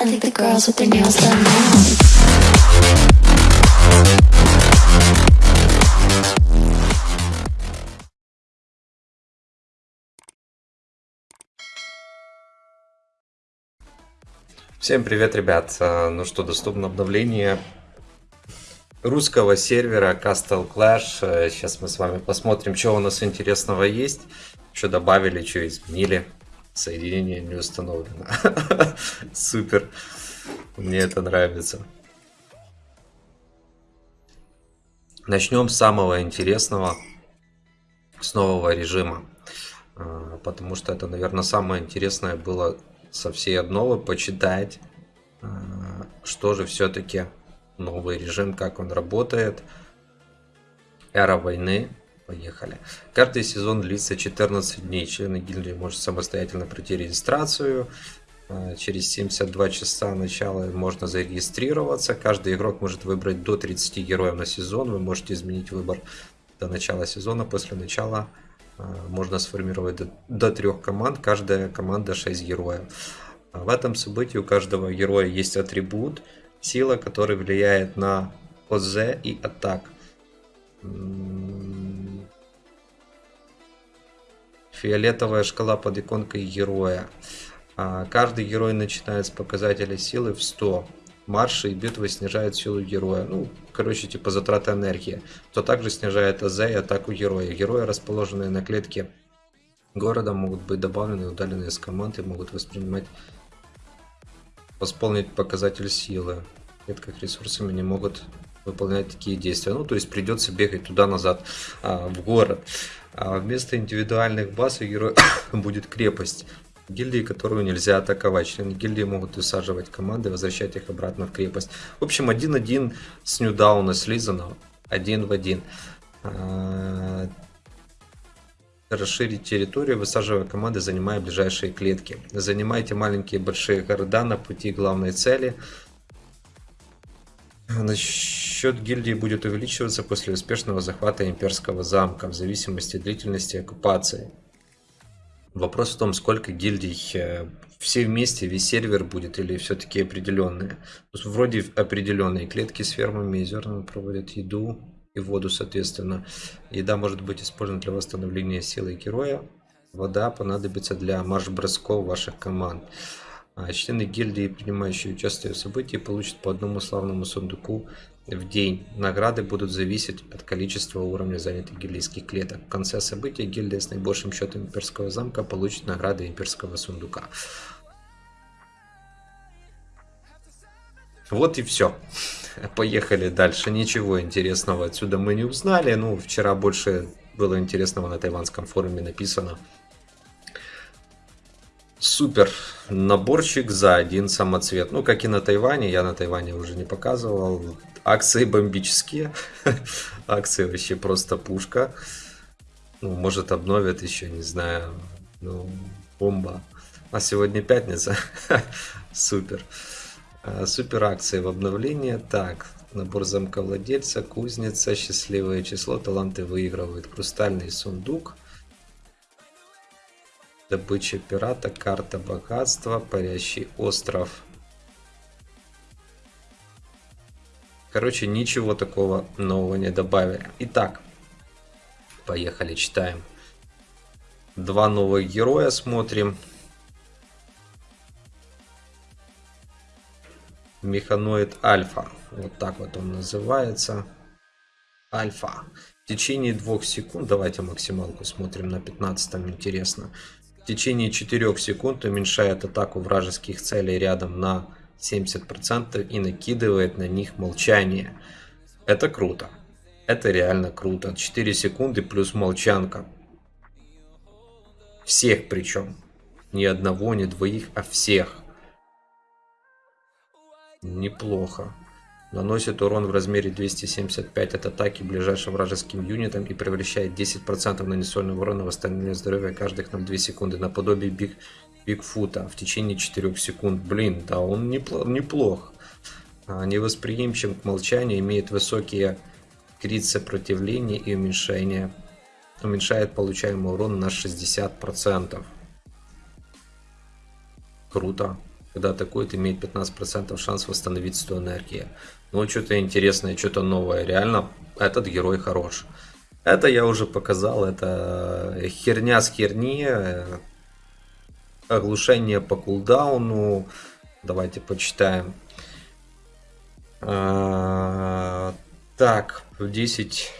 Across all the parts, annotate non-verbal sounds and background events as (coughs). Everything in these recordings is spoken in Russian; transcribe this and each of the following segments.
I think the girls with their nails done now. Всем привет, ребят! А, Ну что, доступно обновление русского сервера Castle Clash. Э, Сейчас мы с вами посмотрим, что у нас интересного есть. Что добавили, что изменили. Соединение не установлено. (laughs) Супер. Мне это нравится. Начнем с самого интересного, с нового режима. А, Потому что это, наверное, самое интересное было со всей обновы почитать, а, что же все-таки новый режим, как он работает. Эра войны. Поехали. Каждый сезон длится 14 дней. Члены гильдии может самостоятельно пройти регистрацию. А, Через 72 часа начала можно зарегистрироваться. Каждый игрок может выбрать до 30 героев на сезон. Вы можете изменить выбор до начала сезона. После начала а, можно сформировать до, до трех команд. Каждая команда 6 героев. А В этом событии у каждого героя есть атрибут, сила, который влияет на ОЗ и атак. Фиолетовая шкала под иконкой героя. А, Каждый герой начинает с показателя силы в 100. Марши и битвы снижают силу героя. Ну, короче, типа затраты энергии. То также снижает АЗ и атаку героя. Герои, расположенные на клетке города, могут быть добавлены и удалены из команд и могут воспринимать восполнить показатель силы. В клетках ресурсами не могут выполнять такие действия. Ну, то есть придется бегать туда-назад а, в город. А вместо индивидуальных баз у героя (coughs) будет крепость гильдии, которую нельзя атаковать. Члены гильдии могут высаживать команды возвращать их обратно в крепость. В общем, один-один с ньюдауна слизано. Один в один. А, Расширить территорию, высаживая команды, занимая ближайшие клетки. Занимайте маленькие большие города на пути главной цели. Насчет гильдии будет увеличиваться после успешного захвата имперского замка в зависимости от длительности оккупации. Вопрос в том, сколько гильдий э, все вместе, весь сервер будет или все-таки определенные. Вроде определенные клетки с фермами и зернами проводят еду и воду, соответственно. Еда может быть использована для восстановления силы героя. Вода понадобится для марш-бросков ваших команд. А Члены гильдии, принимающие участие в событии, получат по одному славному сундуку в день. Награды будут зависеть от количества уровня занятых гильдийских клеток. В конце события гильдия с наибольшим счетом имперского замка получит награды имперского сундука. Вот и все. (laughs) Поехали дальше. Ничего интересного отсюда мы не узнали. Ну, вчера больше было интересного на тайванском форуме написано. Супер наборчик за один самоцвет. Ну, как и на Тайване. Я на Тайване уже не показывал. Акции бомбические. (laughs) Акции вообще просто пушка. Ну, может обновят еще, не знаю. Ну, бомба. А сегодня пятница. (laughs) Супер. А, Супер акции в обновлении. Так, набор замка владельца, кузница, счастливое число, таланты выигрывают. Хрустальный сундук. Добыча пирата, карта богатства, парящий остров. Короче, ничего такого нового не добавили. Итак, поехали, читаем. Два новых героя смотрим. Механоид Альфа. Вот так вот он называется. Альфа. В течение двух секунд, давайте максималку смотрим на 15 интересно. Течение 4 секунд уменьшает атаку вражеских целей рядом на 70% и накидывает на них молчание. Это круто. Это реально круто. 4 секунды плюс молчанка. Всех причем. Ни одного, ни двоих, а всех. Неплохо. Наносит урон в размере 275 от атаки ближайшим вражеским юнитам и превращает 10% нанесенного урона в восстановление здоровья каждых на 2 секунды, наподобие Биг, Бигфута в течение 4 секунд. Блин, да он неплох. неплох. А, Невосприимчив к молчанию, имеет высокие крит сопротивления и уменьшение. Уменьшает получаемый урон на 60%. Круто. Когда атакует, имеет 15% шанс восстановить 100 энергии. Ну, что-то интересное, что-то новое. Реально, этот герой хорош. Это я уже показал, это херня с херни. Оглушение по кулдауну. Давайте почитаем. А, так, 10,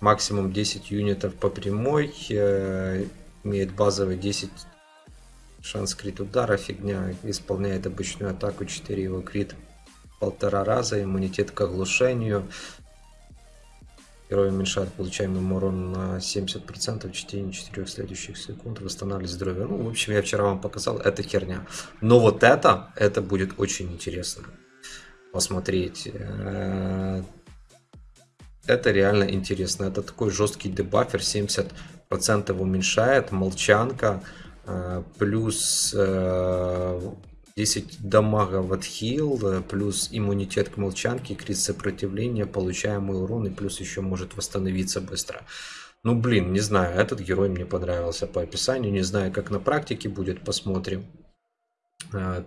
максимум 10 юнитов по прямой. Э, имеет базовый 10 шанс крит удара, фигня. Исполняет обычную атаку, 4 его крит полтора раза. Иммунитет к оглушению. Герой уменьшает получаемый урон на 70% в течение 4 следующих секунд. Восстанавливает здоровье. Ну, в общем, я вчера вам показал, это херня. Но вот это, это будет очень интересно посмотреть. Э, это реально интересно. Это такой жесткий дебафер, 70% уменьшает, молчанка, плюс 10 э, дамага в отхил, плюс иммунитет к молчанке, крит сопротивления, получаемый урон и плюс еще может восстановиться быстро. Ну блин, не знаю, этот герой мне понравился по описанию, не знаю как на практике будет, посмотрим.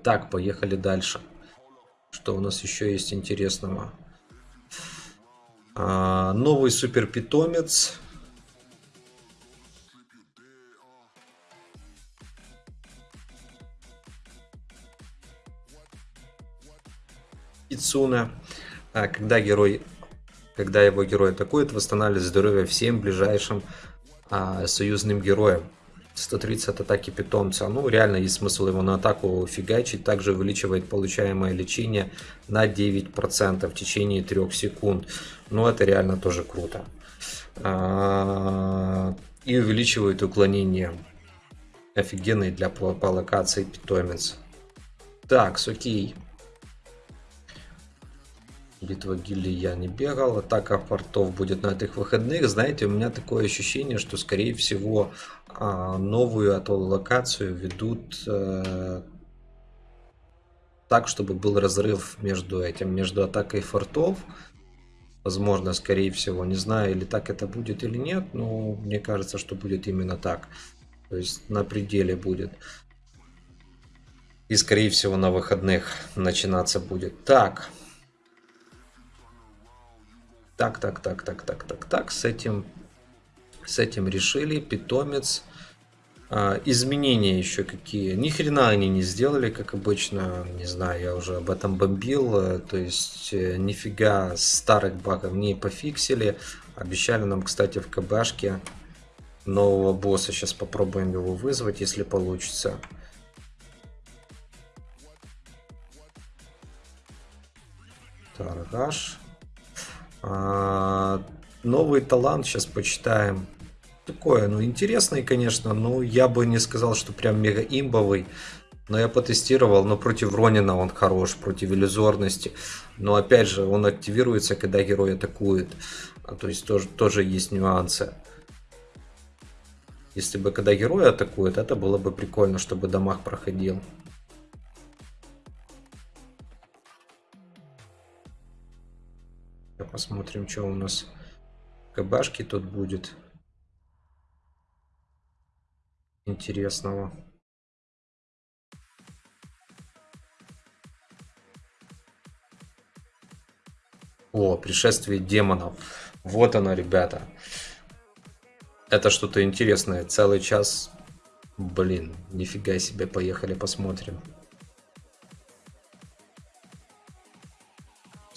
Так, поехали дальше. Что у нас еще есть интересного? Новый супер питомец. Ицуна. А, когда герой, когда его герой атакует, восстанавливает здоровье всем ближайшим а, союзным героям. 130 атаки питомца. Ну, реально есть смысл его на атаку фигачить. Также увеличивает получаемое лечение на 9% в течение 3 секунд. Ну, это реально тоже круто. А, и увеличивает уклонение. Офигенный для по, по локации питомец. Так, окей. Битва гильдии я не бегал. Атака портов будет на этих выходных. Знаете, у меня такое ощущение, что скорее всего а, новую эту локацию ведут э, так, чтобы был разрыв между этим, между атакой фортов. Возможно, скорее всего, не знаю, или так это будет или нет, но мне кажется, что будет именно так. То есть на пределе будет. И скорее всего на выходных начинаться будет. Так. Так, так, так, так, так, так, так. С этим с этим решили. Питомец. А, изменения еще какие. Ни хрена они не сделали, как обычно. Не знаю, я уже об этом бомбил. Э, то есть э, нифига старых багов не пофиксили. Обещали нам, кстати, в КБшке нового босса. Сейчас попробуем его вызвать, если получится. Таргаш. А, новый талант сейчас почитаем такое, ну, интересный, конечно, но я бы не сказал, что прям мега имбовый. Но я потестировал, но против Ронина он хорош, против иллюзорности. Но опять же, он активируется, когда герой атакует. А, то есть тоже, тоже есть нюансы. Если бы когда герой атакует, это было бы прикольно, чтобы дамаг проходил. Посмотрим, что у нас КБшки тут будет интересного. О, пришествие демонов. Вот оно, ребята. Это что-то интересное. Целый час. Блин, нифига себе. Поехали посмотрим.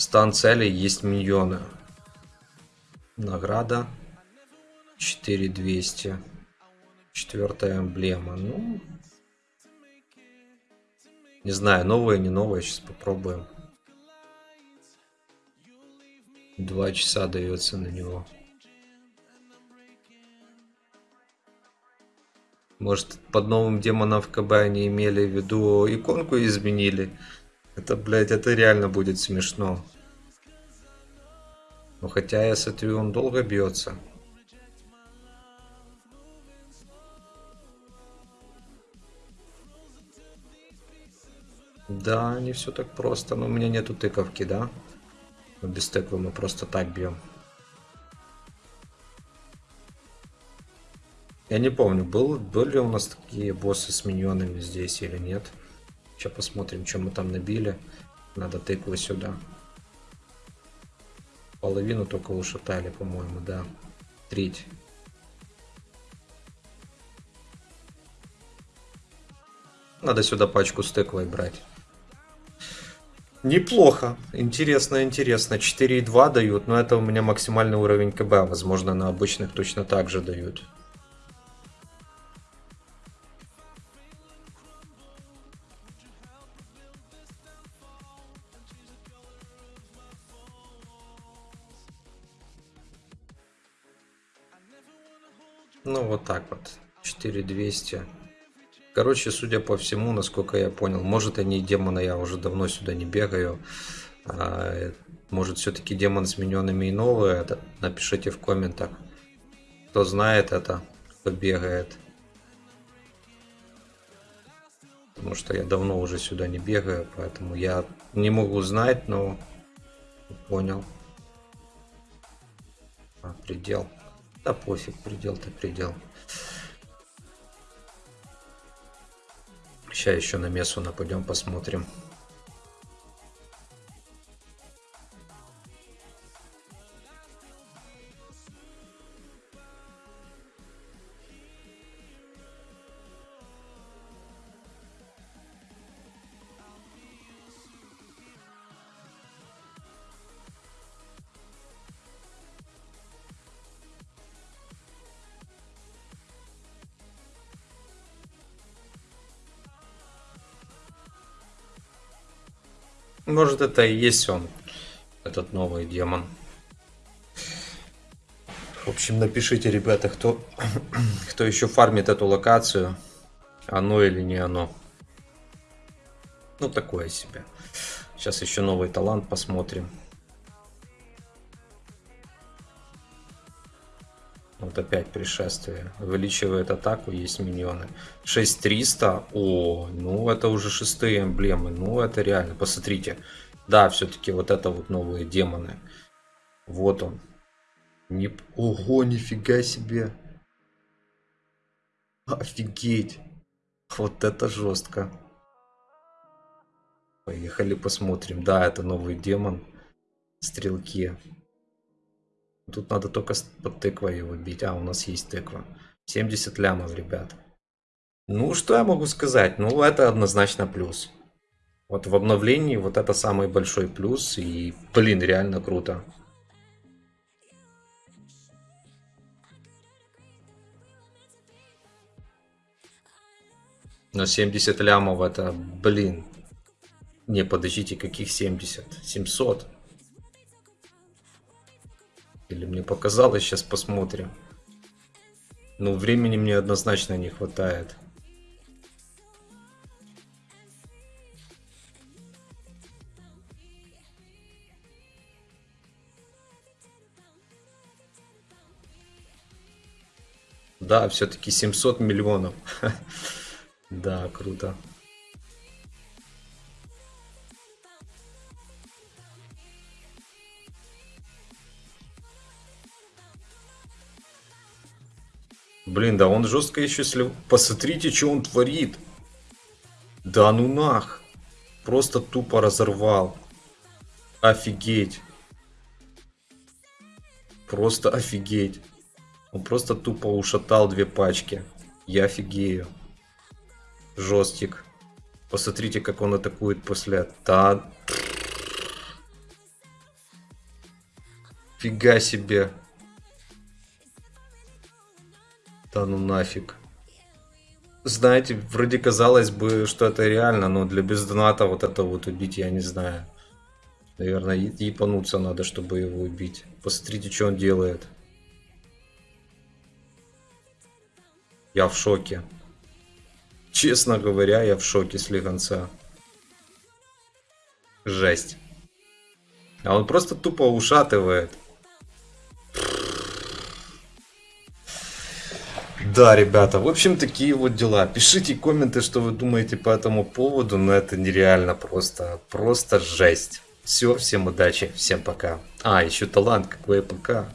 Стан целей есть миньоны. Награда 4200. Четвертая эмблема. Ну, не знаю, новая, не новая. Сейчас попробуем. Два часа дается на него. Может, под новым демоном в КБ они имели в виду иконку изменили. Это, блядь, это реально будет смешно. Но хотя я смотрю, он долго бьется. Да, не все так просто. Но у меня нету тыковки, да? Без тыквы мы просто так бьем. Я не помню, был, были у нас такие боссы с миньонами здесь или нет. Сейчас посмотрим, что мы там набили. Надо тыкву сюда. Половину только ушатали, по-моему, да. Треть. Надо сюда пачку с тыквой брать. Неплохо. Интересно, интересно. 4,2 дают, но это у меня максимальный уровень КБ. Возможно, на обычных точно так же дают. Ну, вот так вот. 4200. Короче, судя по всему, насколько я понял, может они демона, я уже давно сюда не бегаю. А, может все-таки демон с миньонами и новые. Это напишите в комментах. Кто знает это, кто бегает. Потому что я давно уже сюда не бегаю, поэтому я не могу знать, но понял. А, предел. Да пофиг, предел-то предел. Сейчас еще на мессу нападем, посмотрим. Может это и есть он, этот новый демон. В общем, напишите, ребята, кто, (clears throat) кто еще фармит эту локацию. Оно или не оно. Ну, такое себе. Сейчас еще новый талант посмотрим. Вот опять пришествие. Увеличивает атаку, есть миньоны. 6300. О, ну это уже шестые эмблемы. Ну это реально. Посмотрите. Да, все-таки вот это вот новые демоны. Вот он. Не... Ого, нифига себе. Офигеть. Вот это жестко. Поехали посмотрим. Да, это новый демон. Стрелки. Тут надо только под тыквой его бить. А, у нас есть тыква. 70 лямов, ребят. Ну, что я могу сказать? Ну, это однозначно плюс. Вот в обновлении вот это самый большой плюс. И, блин, реально круто. Но 70 лямов это, блин. Не, подождите, каких 70? 700. Или мне показалось, сейчас посмотрим. Ну, времени мне однозначно не хватает. Да, все-таки 700 миллионов. (laughs) Да, круто. Блин, да он жестко еще слив... Посмотрите, что он творит. Да ну нах. Просто тупо разорвал. Офигеть. Просто офигеть. Он просто тупо ушатал две пачки. Я офигею. Жестик. Посмотрите, как он атакует после... Да... Фига себе. Да ну нафиг. Знаете, вроде казалось бы, что это реально, но для бездоната вот это вот убить, я не знаю. Наверное, епануться надо, чтобы его убить. Посмотрите, что он делает. Я в шоке. Честно говоря, я в шоке с Лиганца. Жесть. А он просто тупо ушатывает. Да, ребята, в общем, такие вот дела. Пишите комменты, что вы думаете по этому поводу, но это нереально просто, просто жесть. Все, всем удачи, всем пока. А, еще талант, какой пока.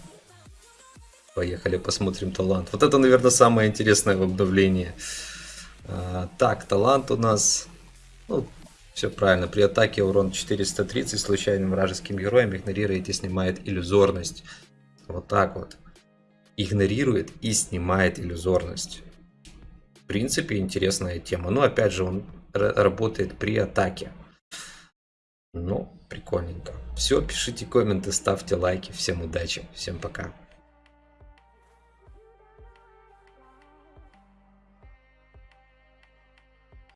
Поехали, посмотрим талант. Вот это, наверное, самое интересное в обновлении. А, так, талант у нас Ну, все правильно. При атаке урон 430 случайным вражеским героем и снимает иллюзорность. Вот так вот. Игнорирует и снимает иллюзорность. В принципе, интересная тема. Но опять же, он работает при атаке. Ну, прикольненько. Все, пишите комменты, ставьте лайки. Всем удачи, всем пока.